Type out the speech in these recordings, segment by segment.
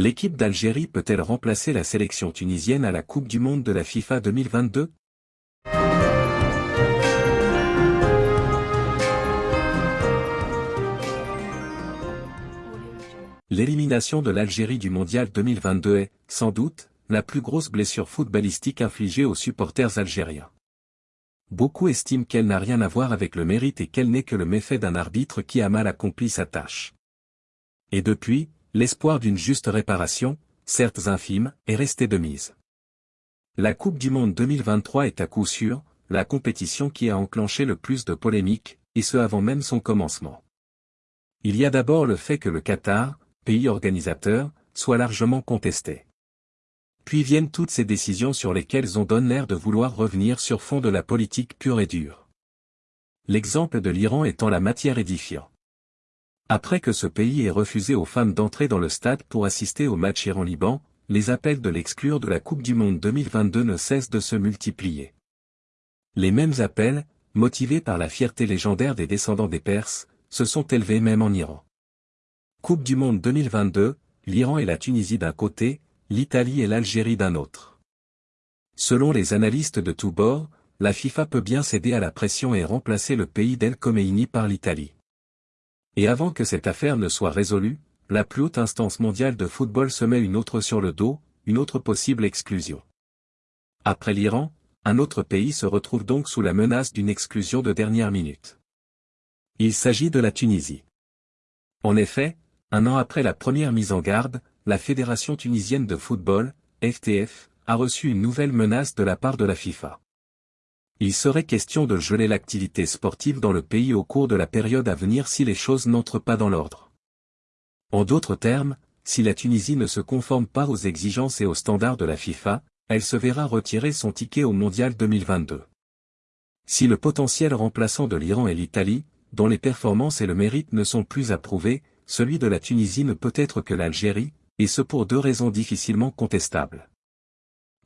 L'équipe d'Algérie peut-elle remplacer la sélection tunisienne à la Coupe du Monde de la FIFA 2022 L'élimination de l'Algérie du Mondial 2022 est, sans doute, la plus grosse blessure footballistique infligée aux supporters algériens. Beaucoup estiment qu'elle n'a rien à voir avec le mérite et qu'elle n'est que le méfait d'un arbitre qui a mal accompli sa tâche. Et depuis, l'espoir d'une juste réparation, certes infime, est resté de mise. La Coupe du Monde 2023 est à coup sûr, la compétition qui a enclenché le plus de polémiques, et ce avant même son commencement. Il y a d'abord le fait que le Qatar, pays organisateur, soit largement contesté. Puis viennent toutes ces décisions sur lesquelles on donne l'air de vouloir revenir sur fond de la politique pure et dure. L'exemple de l'Iran étant la matière édifiant. Après que ce pays ait refusé aux femmes d'entrer dans le stade pour assister au match Iran-Liban, les appels de l'exclure de la Coupe du Monde 2022 ne cessent de se multiplier. Les mêmes appels, motivés par la fierté légendaire des descendants des Perses, se sont élevés même en Iran. Coupe du Monde 2022, l'Iran et la Tunisie d'un côté, l'Italie et l'Algérie d'un autre. Selon les analystes de tous bords, la FIFA peut bien céder à la pression et remplacer le pays d'El Khomeini par l'Italie. Et avant que cette affaire ne soit résolue, la plus haute instance mondiale de football se met une autre sur le dos, une autre possible exclusion. Après l'Iran, un autre pays se retrouve donc sous la menace d'une exclusion de dernière minute. Il s'agit de la Tunisie. En effet, un an après la première mise en garde, la Fédération tunisienne de football, FTF, a reçu une nouvelle menace de la part de la FIFA. Il serait question de geler l'activité sportive dans le pays au cours de la période à venir si les choses n'entrent pas dans l'ordre. En d'autres termes, si la Tunisie ne se conforme pas aux exigences et aux standards de la FIFA, elle se verra retirer son ticket au Mondial 2022. Si le potentiel remplaçant de l'Iran et l'Italie, dont les performances et le mérite ne sont plus approuvés, celui de la Tunisie ne peut être que l'Algérie, et ce pour deux raisons difficilement contestables.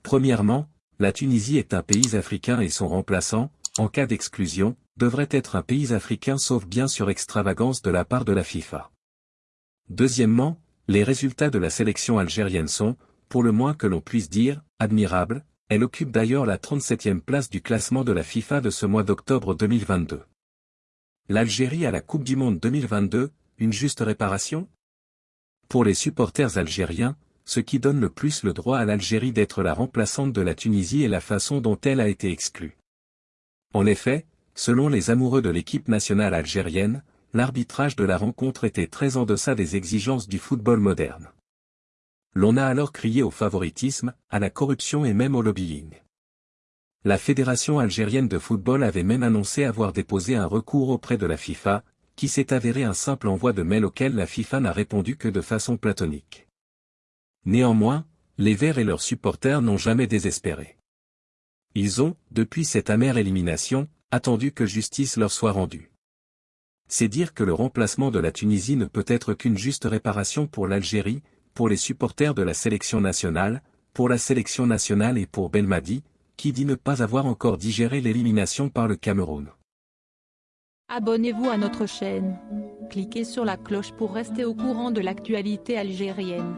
Premièrement, la Tunisie est un pays africain et son remplaçant, en cas d'exclusion, devrait être un pays africain sauf bien sur extravagance de la part de la FIFA. Deuxièmement, les résultats de la sélection algérienne sont, pour le moins que l'on puisse dire, admirables, elle occupe d'ailleurs la 37e place du classement de la FIFA de ce mois d'octobre 2022. L'Algérie à la Coupe du Monde 2022, une juste réparation? Pour les supporters algériens, ce qui donne le plus le droit à l'Algérie d'être la remplaçante de la Tunisie est la façon dont elle a été exclue. En effet, selon les amoureux de l'équipe nationale algérienne, l'arbitrage de la rencontre était très en deçà des exigences du football moderne. L'on a alors crié au favoritisme, à la corruption et même au lobbying. La Fédération algérienne de football avait même annoncé avoir déposé un recours auprès de la FIFA, qui s'est avéré un simple envoi de mail auquel la FIFA n'a répondu que de façon platonique. Néanmoins, les Verts et leurs supporters n'ont jamais désespéré. Ils ont, depuis cette amère élimination, attendu que justice leur soit rendue. C'est dire que le remplacement de la Tunisie ne peut être qu'une juste réparation pour l'Algérie, pour les supporters de la sélection nationale, pour la sélection nationale et pour Belmadi, qui dit ne pas avoir encore digéré l'élimination par le Cameroun. Abonnez-vous à notre chaîne. Cliquez sur la cloche pour rester au courant de l'actualité algérienne.